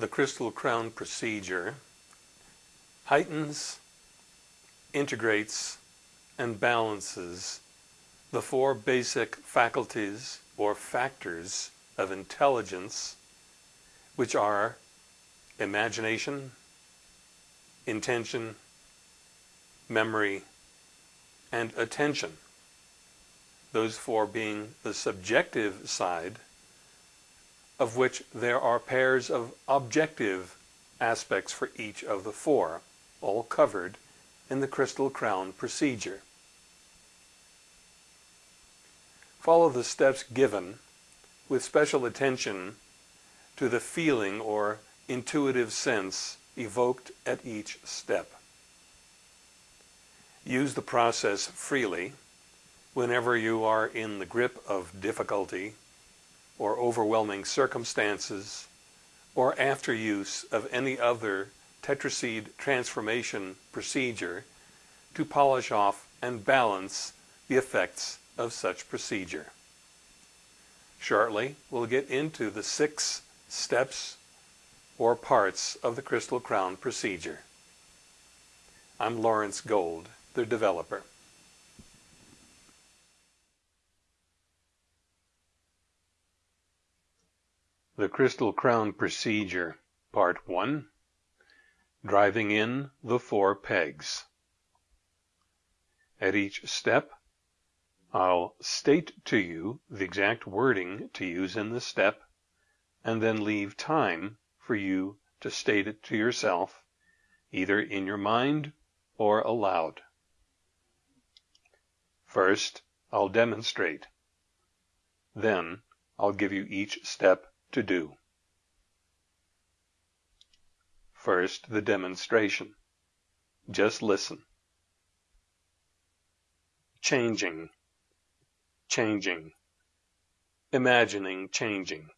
the Crystal Crown procedure heightens, integrates, and balances the four basic faculties or factors of intelligence, which are imagination, intention, memory, and attention. Those four being the subjective side, of which there are pairs of objective aspects for each of the four, all covered in the Crystal Crown procedure. Follow the steps given with special attention to the feeling or intuitive sense evoked at each step. Use the process freely whenever you are in the grip of difficulty or overwhelming circumstances or after use of any other tetraseed transformation procedure to polish off and balance the effects of such procedure. Shortly, we'll get into the six steps or parts of the Crystal Crown procedure. I'm Lawrence Gold, the developer. The Crystal Crown Procedure, Part 1 Driving in the Four Pegs. At each step, I'll state to you the exact wording to use in the step, and then leave time for you to state it to yourself, either in your mind or aloud. First, I'll demonstrate. Then, I'll give you each step to do. First, the demonstration. Just listen. Changing, changing, imagining changing,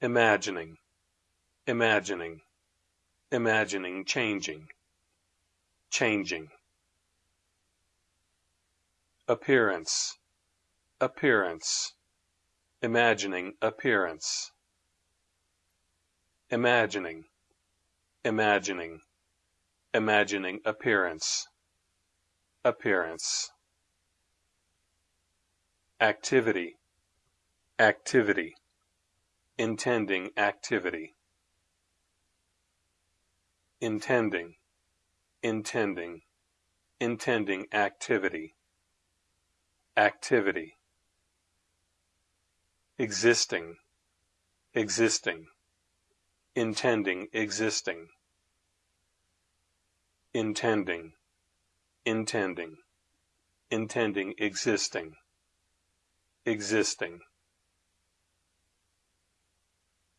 imagining, imagining, imagining changing, changing. Appearance, appearance, imagining appearance. Imagining. Imagining. Imagining appearance. Appearance. Activity. Activity. Intending activity. Intending. Intending. Intending activity. Activity existing, existing, intending, existing, intending, intending, intending, existing, existing,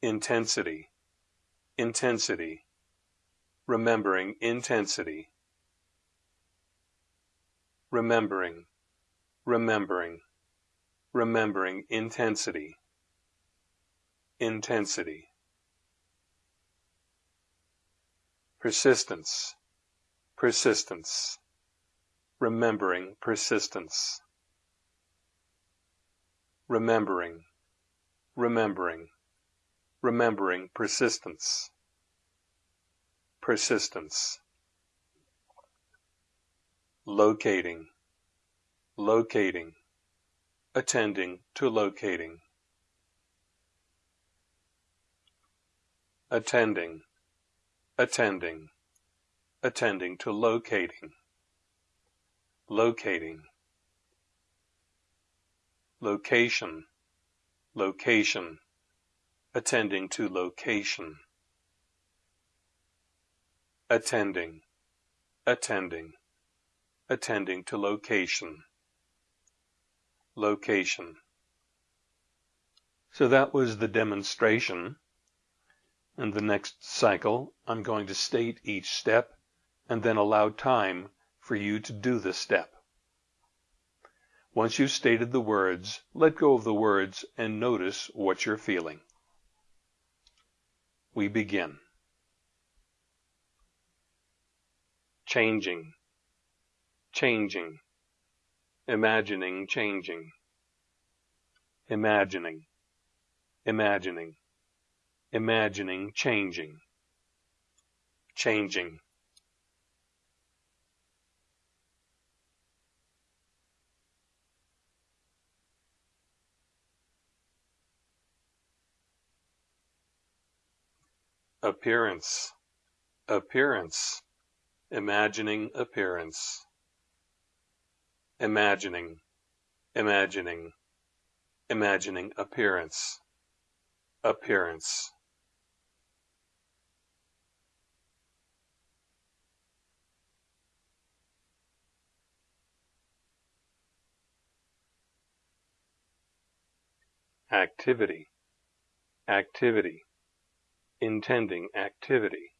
intensity, intensity, remembering intensity, remembering, remembering, remembering intensity, intensity. Persistence, persistence, remembering persistence. Remembering, remembering, remembering persistence. Persistence. Locating, locating attending to locating. Attending, attending, attending to locating. Locating. Location, location, attending to location. Attending, attending, attending to location location. So that was the demonstration. In the next cycle, I'm going to state each step and then allow time for you to do the step. Once you've stated the words, let go of the words and notice what you're feeling. We begin. Changing, changing, imagining changing, imagining, imagining, imagining changing, changing. Appearance, appearance, imagining appearance, imagining, imagining, imagining appearance, appearance. Activity, activity, intending activity,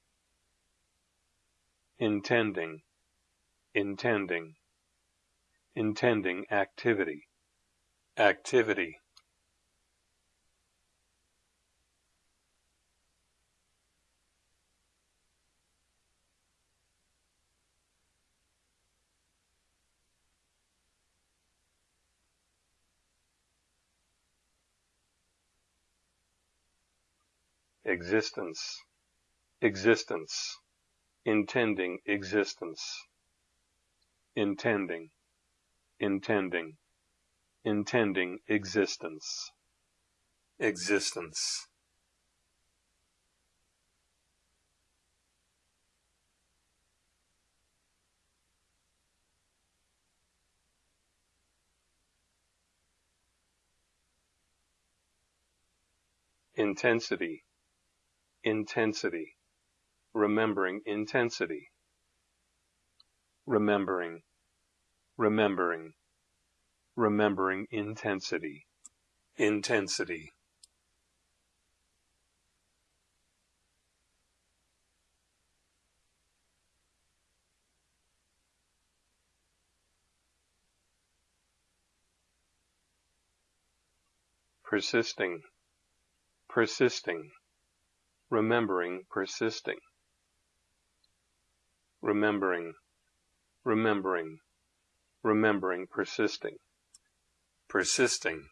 intending, intending, intending activity, activity. existence, existence, intending existence, intending, intending, intending existence, existence. intensity, intensity, remembering intensity, remembering, remembering, remembering intensity, intensity. persisting, persisting, remembering persisting, remembering, remembering, remembering persisting, persisting.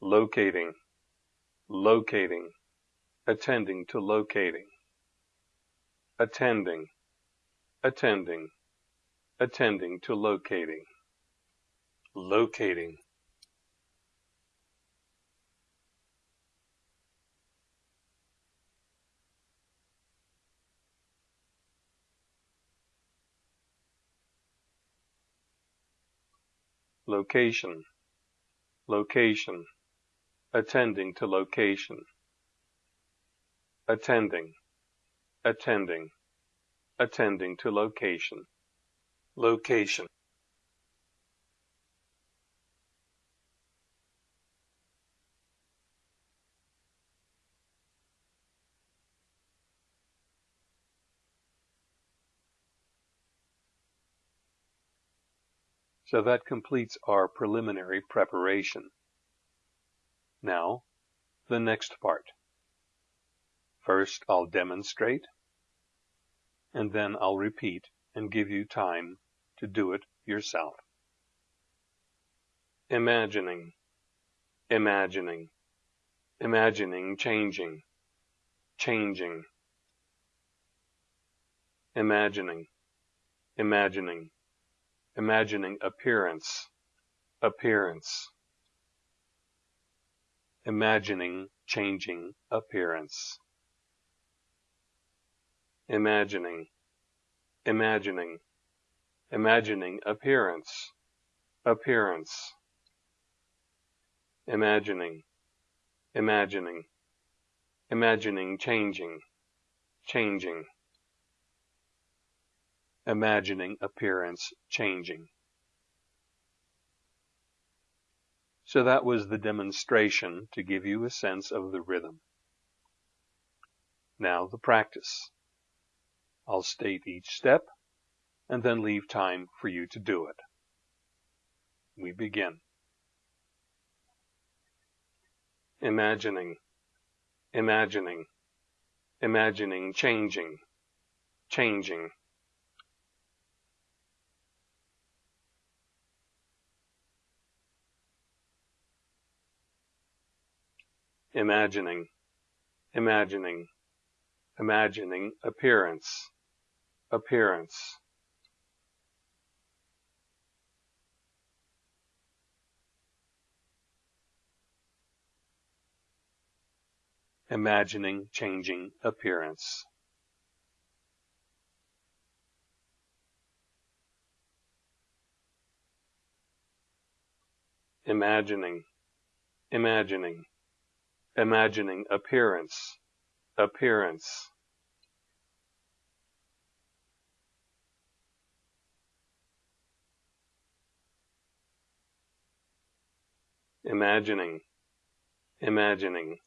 locating. Locating, attending to locating, attending, attending, attending to locating, locating. Location, location. Attending to location, attending, attending, attending to location, location. So that completes our preliminary preparation. Now, the next part. First I'll demonstrate, and then I'll repeat and give you time to do it yourself. Imagining, imagining, imagining changing, changing, imagining, imagining, imagining appearance, appearance imagining changing appearance. Imagining, imagining, imagining appearance, appearance. Imagining, imagining, imagining changing, changing. Imagining appearance changing. So that was the demonstration to give you a sense of the rhythm. Now the practice. I'll state each step and then leave time for you to do it. We begin. imagining, imagining, imagining changing, changing. Imagining, imagining, imagining appearance, appearance. Imagining changing appearance. Imagining, imagining, imagining appearance, appearance. Imagining, imagining,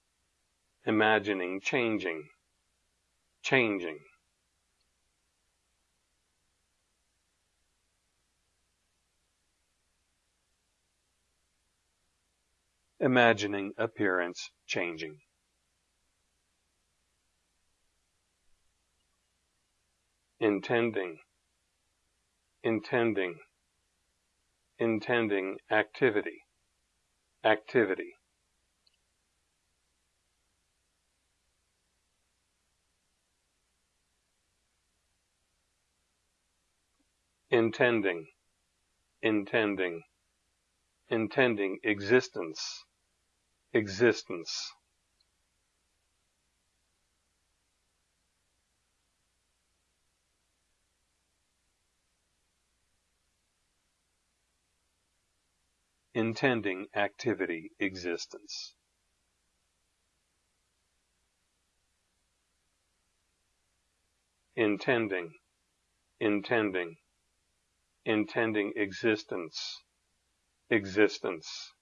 imagining changing, changing. Imagining appearance changing. Intending, intending, intending activity, activity. Intending, intending, intending existence, existence. Intending activity existence. Intending, intending, intending existence, existence.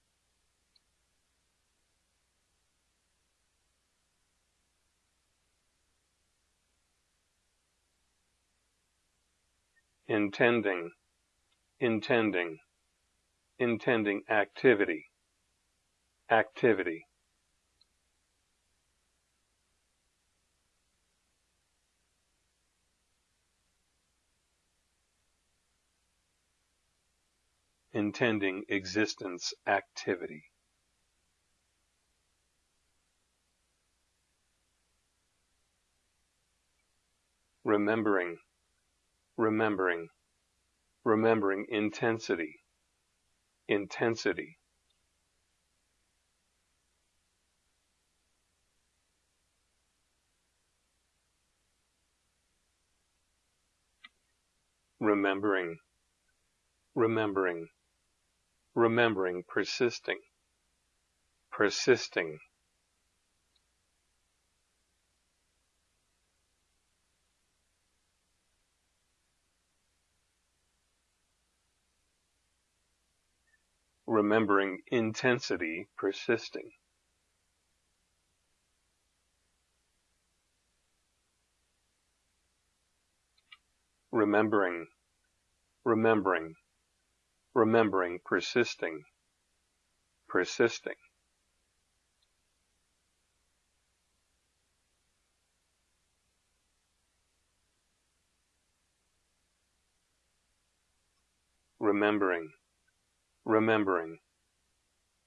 Intending, intending, intending activity, activity. Intending existence activity. Remembering, remembering, remembering intensity, intensity. Remembering, remembering, remembering, persisting, persisting. Remembering intensity persisting. Remembering, remembering, remembering, persisting, persisting. Remembering, remembering,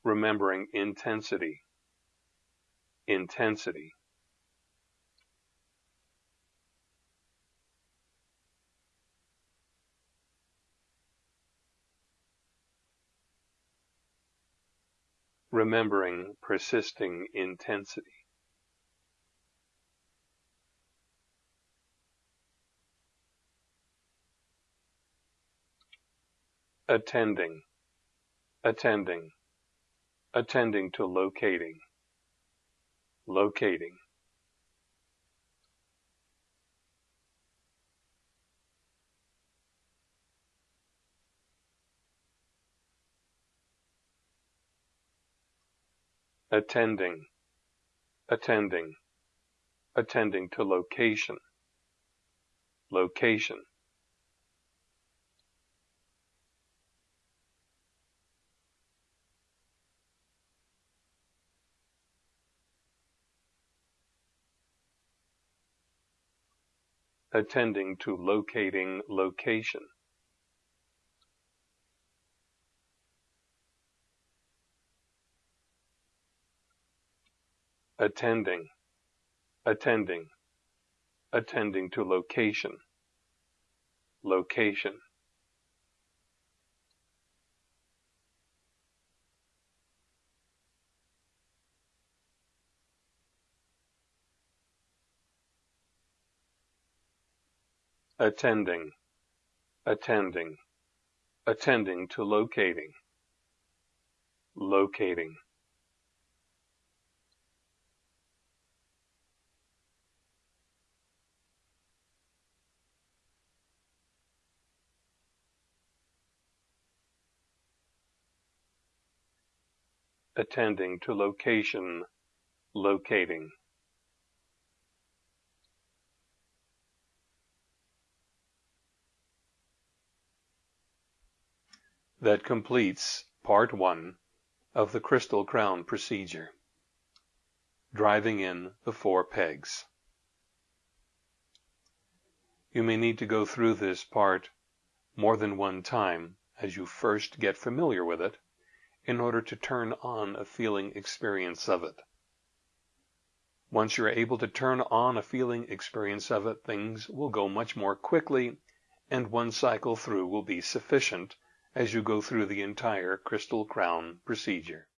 remembering intensity, intensity. Remembering persisting intensity. Attending, attending, attending to locating, locating. attending, attending, attending to location, location. attending to locating location. Attending, attending, attending to location, location. attending, attending, attending to locating, locating. Attending to location, locating. That completes part one of the crystal crown procedure. Driving in the four pegs. You may need to go through this part more than one time as you first get familiar with it in order to turn on a feeling experience of it. Once you're able to turn on a feeling experience of it, things will go much more quickly and one cycle through will be sufficient as you go through the entire crystal crown procedure.